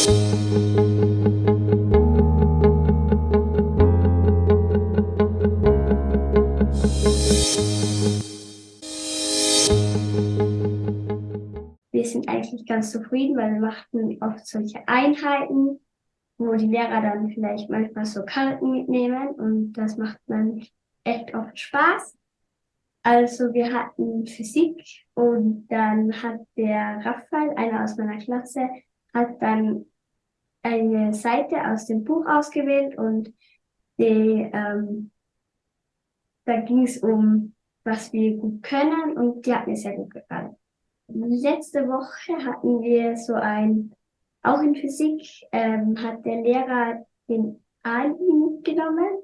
Wir sind eigentlich ganz zufrieden, weil wir machten oft solche Einheiten, wo die Lehrer dann vielleicht manchmal so Karten mitnehmen und das macht dann echt oft Spaß. Also wir hatten Physik und dann hat der Raphael, einer aus meiner Klasse, hat dann eine Seite aus dem Buch ausgewählt und die, ähm, da ging es um, was wir gut können und die hat mir sehr gut gefallen. Letzte Woche hatten wir so ein, auch in Physik, ähm, hat der Lehrer den Ali mitgenommen,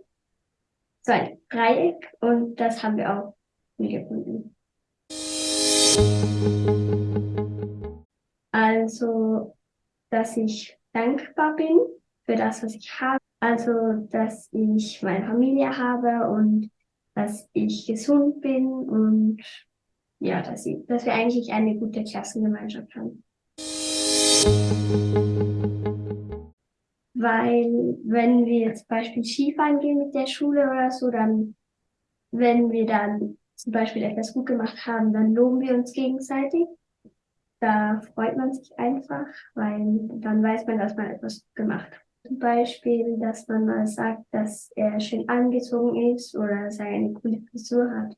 so ein Dreieck und das haben wir auch gefunden. Also, dass ich dankbar bin für das, was ich habe. Also, dass ich meine Familie habe und dass ich gesund bin und ja, dass, ich, dass wir eigentlich eine gute Klassengemeinschaft haben. Weil wenn wir zum Beispiel Skifahren gehen mit der Schule oder so, dann wenn wir dann zum Beispiel etwas gut gemacht haben, dann loben wir uns gegenseitig. Da freut man sich einfach, weil dann weiß man, dass man etwas gemacht hat. Zum Beispiel, dass man mal sagt, dass er schön angezogen ist oder dass er eine coole Frisur hat.